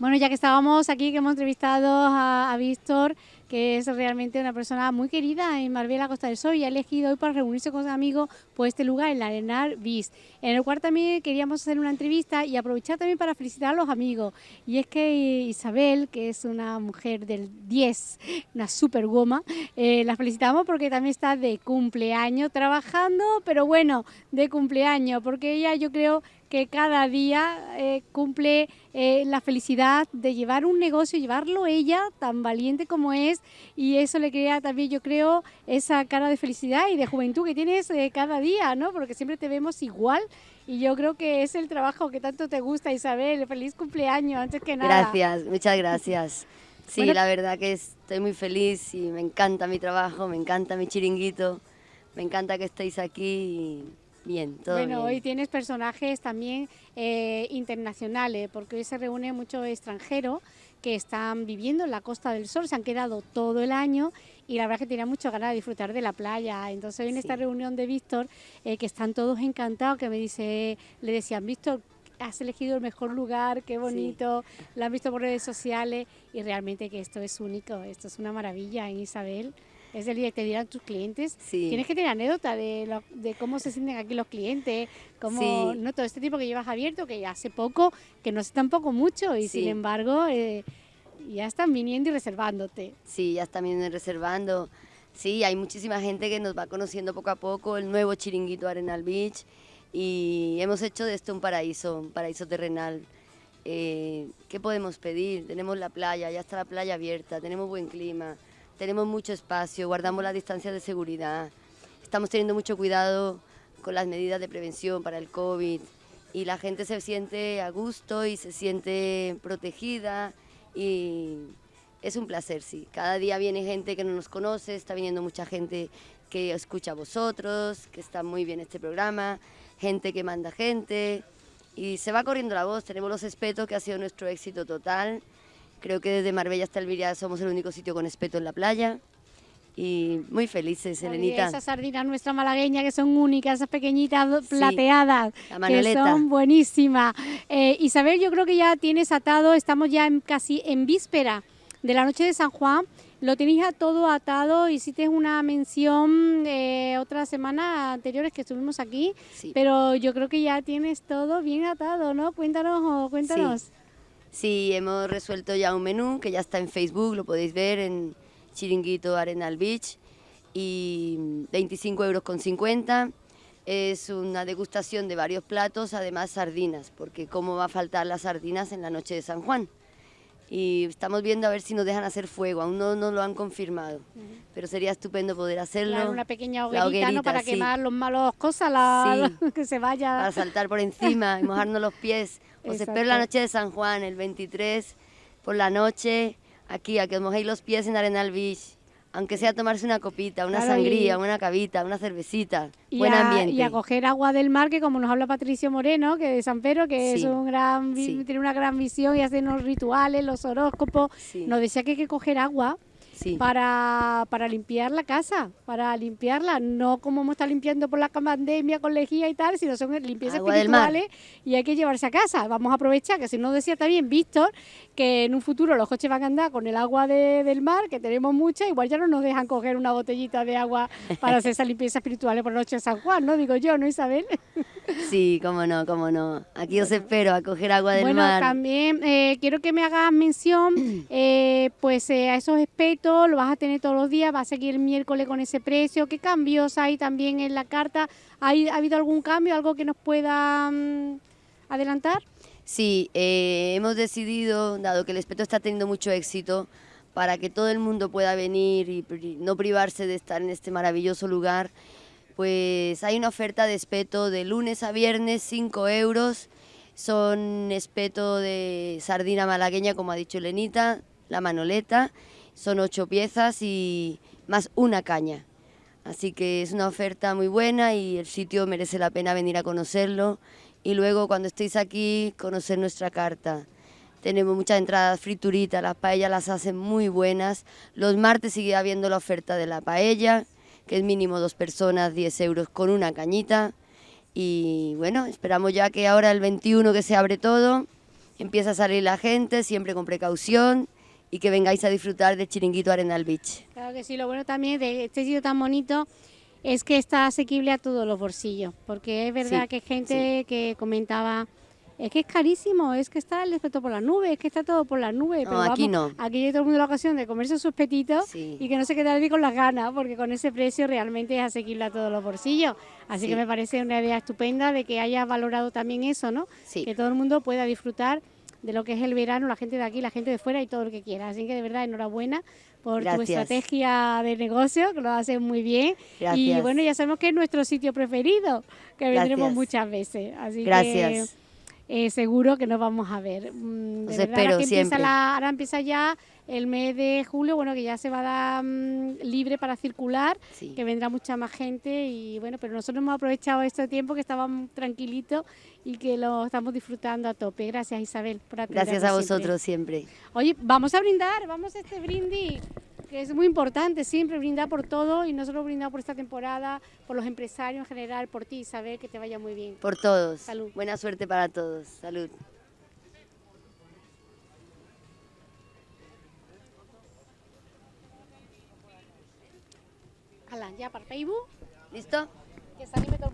Bueno, ya que estábamos aquí, que hemos entrevistado a, Víctor, que es realmente una persona muy querida en Marbella, Costa del Sol, y ha elegido hoy para reunirse con sus amigos por este lugar, el Arenal Bis, en el cual también queríamos hacer una entrevista y aprovechar también para felicitar a los amigos. Y es que Isabel, que es una mujer del 10, una super goma, eh, la felicitamos porque también está de cumpleaños trabajando, pero bueno, de cumpleaños, porque ella yo creo que cada día eh, cumple eh, la felicidad de llevar un negocio, llevarlo ella, tan valiente como es, y eso le crea también, yo creo, esa cara de felicidad y de juventud que tienes eh, cada día, ¿no? Porque siempre te vemos igual. Y yo creo que es el trabajo que tanto te gusta, Isabel. Feliz cumpleaños, antes que nada. Gracias, muchas gracias. Sí, la verdad que estoy muy feliz y me encanta mi trabajo, me encanta mi chiringuito, me encanta que estéis aquí y Bien, todo Bueno, hoy tienes personajes también eh, internacionales, porque hoy se reúne mucho extranjero que están viviendo en la Costa del Sol, se han quedado todo el año y la verdad es que tenían mucho ganas de disfrutar de la playa. Entonces hoy en esta reunión de Víctor, eh, que están todos encantados, que me dice, le decían, Víctor, has elegido el mejor lugar, qué bonito, lo han visto por redes sociales y realmente que esto es único, esto es una maravilla en Isabel es el día que te dirán tus clientes. Tienes que tener anécdota de, de cómo se sienten aquí los clientes, cómo, no todo este tipo que llevas abierto, que ya hace poco, que no sé tampoco mucho y sin embargo eh, ya están viniendo y reservándote. Sí, ya están viniendo y reservando. Sí, hay muchísima gente que nos va conociendo poco a poco, el nuevo chiringuito Arenal Beach y hemos hecho de esto un paraíso, un paraíso terrenal. Eh, ¿Qué podemos pedir? Tenemos la playa, ya está la playa abierta, tenemos buen clima, tenemos mucho espacio, guardamos las distancias de seguridad, estamos teniendo mucho cuidado con las medidas de prevención para el COVID y la gente se siente a gusto y se siente protegida y es un placer, sí. Cada día viene gente que no nos conoce, está viniendo mucha gente que escucha a vosotros, que está muy bien este programa, gente que manda gente y se va corriendo la voz. Tenemos los espetos que ha sido nuestro éxito total Creo que desde Marbella hasta Elviria somos el único sitio con espeto en la playa y muy felices, Elenita. Esas sardinas nuestra malagueña que son únicas, esas pequeñitas plateadas, que son buenísimas. Eh, Isabel, yo creo que ya tienes atado, estamos ya casi en víspera de la noche de San Juan, lo tenéis todo atado, hiciste una mención eh, otra semana anteriores que estuvimos aquí, pero yo creo que ya tienes todo bien atado, ¿no? Cuéntanos, cuéntanos. Sí, hemos resuelto ya un menú que ya está en Facebook, lo podéis ver en Chiringuito Arenal Beach y 25 euros con 50. Es una degustación de varios platos, además sardinas, porque cómo va a faltar las sardinas en la noche de San Juan. Y estamos viendo a ver si nos dejan hacer fuego, aún no nos lo han confirmado, pero sería estupendo poder hacerlo. una pequeña hoguerita, ¿no? Para quemar los malos cosas, la, que se vaya. Para saltar por encima y mojarnos los pies. Os espero la noche de San Juan, el 23, por la noche, aquí, a que os mojéis los pies en Arenal Beach. Aunque sea tomarse una copita, una sangría, una cavita, una cervecita, y buen ambiente. Y a coger agua del mar, que como nos habla Patricio Moreno, que de San Pedro, que es un gran, tiene una gran visión y hace los rituales, los horóscopos, nos decía que hay que coger agua para, para limpiar la casa, para limpiarla, no como hemos estado limpiando por la pandemia con lejía y tal, sino son limpiezas espirituales y hay que llevarse a casa. Vamos a aprovechar, que si no decía también Víctor, que en un futuro los coches van a andar con el agua del mar, que tenemos mucha, igual ya no nos dejan coger una botellita de agua para hacer esa limpieza espiritual por la noche de San Juan, ¿no? Digo yo, ¿no, Isabel? Sí, cómo no, cómo no. Aquí os espero a coger agua del mar. Bueno, también eh, quiero que me hagas mención eh, pues eh, a esos lo vas a tener todos los días, va a seguir el miércoles con ese precio. ¿Qué cambios hay también en la carta? ¿Ha, habido algún cambio, algo que nos pueda mm, adelantar? Sí, hemos decidido, dado que el espeto está teniendo mucho éxito, para que todo el mundo pueda venir y no privarse de estar en este maravilloso lugar, pues hay una oferta de espeto de lunes a viernes, 5 euros. Son espeto de sardina malagueña, como ha dicho Lenita, la manoleta. Son ocho piezas y más una caña. Así que es una oferta muy buena y el sitio merece la pena venir a conocerlo. Y luego cuando estéis aquí, conocer nuestra carta. Tenemos muchas entradas frituritas, las paellas las hacen muy buenas. Los martes sigue habiendo la oferta de la paella que es mínimo dos personas, 10 euros con una cañita. Y bueno, esperamos ya que ahora el 21 que se abre todo, empieza a salir la gente, siempre con precaución y que vengáis a disfrutar de Chiringuito Arenal Beach. Claro que sí, lo bueno también de este sitio tan bonito es que está asequible a todos los bolsillos, porque es verdad Sí, que gente que comentaba, es que es carísimo, es que está el efecto por las nubes, es que está todo por las nubes. No, pero aquí vamos, no. Aquí hay todo el mundo la ocasión de comerse sus petitos Sí. y que no se quede nadie con las ganas, porque con ese precio realmente es asequible a todos los bolsillos. Así Sí. que me parece una idea estupenda de que haya valorado también eso, ¿no? Sí. Que todo el mundo pueda disfrutar de lo que es el verano, la gente de aquí, la gente de fuera y todo lo que quiera. Así que de verdad enhorabuena por tu estrategia de negocio, que lo haces muy bien. Y Gracias. bueno, ya sabemos que es nuestro sitio preferido, que vendremos muchas veces. Así Gracias. que eh, seguro que nos vamos a ver. Mm, de Os verdad, espero ahora que empieza siempre. la- ahora empieza ya el mes de julio, bueno, que ya se va a dar mm, libre para circular, Sí. que vendrá mucha más gente y bueno, pero nosotros hemos aprovechado este tiempo que estábamos tranquilitos y que lo estamos disfrutando a tope. Gracias Isabel por atendernos Gracias a siempre. vosotros siempre. Oye, vamos a brindar, vamos a este brindis, que es muy importante siempre brindar por todo y no solo brindar por esta temporada, por los empresarios en general, por ti, Isabel, que te vaya muy bien. Por todos. Salud. Buena suerte para todos. Salud. Hala, ya para Facebook, ¿Listo? que se anime todo el mundo.